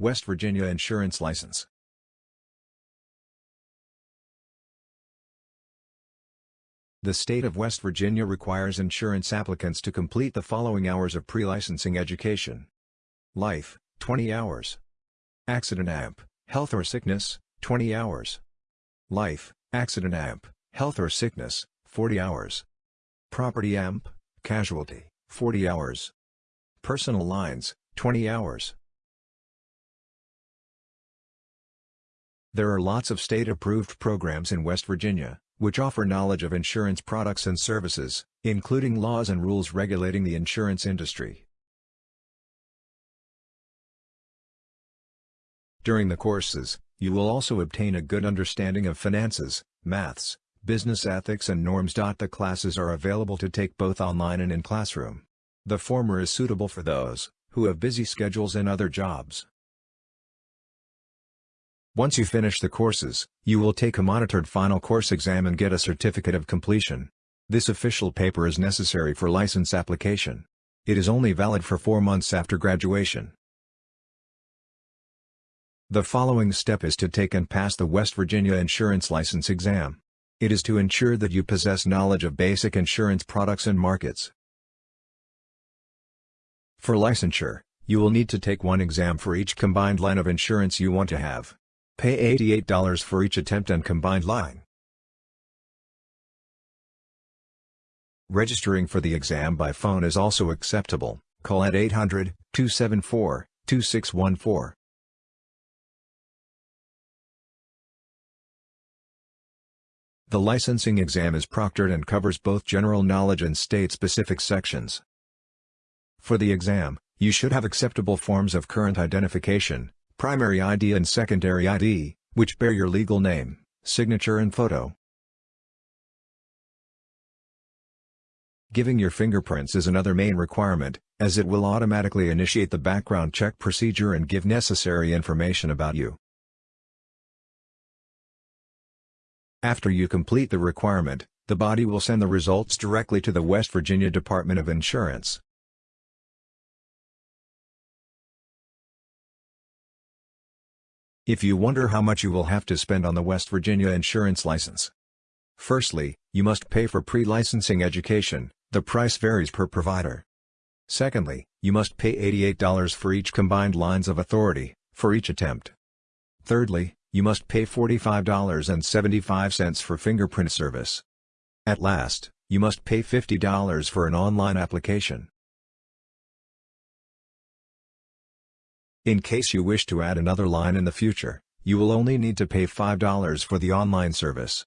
West Virginia Insurance License The state of West Virginia requires insurance applicants to complete the following hours of pre-licensing education. Life, 20 hours. Accident AMP, health or sickness, 20 hours. Life, accident AMP, health or sickness, 40 hours. Property AMP, casualty, 40 hours. Personal lines, 20 hours. There are lots of state-approved programs in West Virginia, which offer knowledge of insurance products and services, including laws and rules regulating the insurance industry. During the courses, you will also obtain a good understanding of finances, maths, business ethics and norms. The classes are available to take both online and in classroom. The former is suitable for those who have busy schedules and other jobs. Once you finish the courses, you will take a monitored final course exam and get a certificate of completion. This official paper is necessary for license application. It is only valid for four months after graduation. The following step is to take and pass the West Virginia Insurance License exam. It is to ensure that you possess knowledge of basic insurance products and markets. For licensure, you will need to take one exam for each combined line of insurance you want to have. Pay $88 for each attempt and combined line. Registering for the exam by phone is also acceptable, call at 800-274-2614. The licensing exam is proctored and covers both general knowledge and state-specific sections. For the exam, you should have acceptable forms of current identification, primary ID and secondary ID, which bear your legal name, signature and photo. Giving your fingerprints is another main requirement, as it will automatically initiate the background check procedure and give necessary information about you. After you complete the requirement, the body will send the results directly to the West Virginia Department of Insurance. If you wonder how much you will have to spend on the West Virginia insurance license. Firstly, you must pay for pre-licensing education, the price varies per provider. Secondly, you must pay $88 for each combined lines of authority, for each attempt. Thirdly, you must pay $45.75 for fingerprint service. At last, you must pay $50 for an online application. In case you wish to add another line in the future, you will only need to pay $5 for the online service.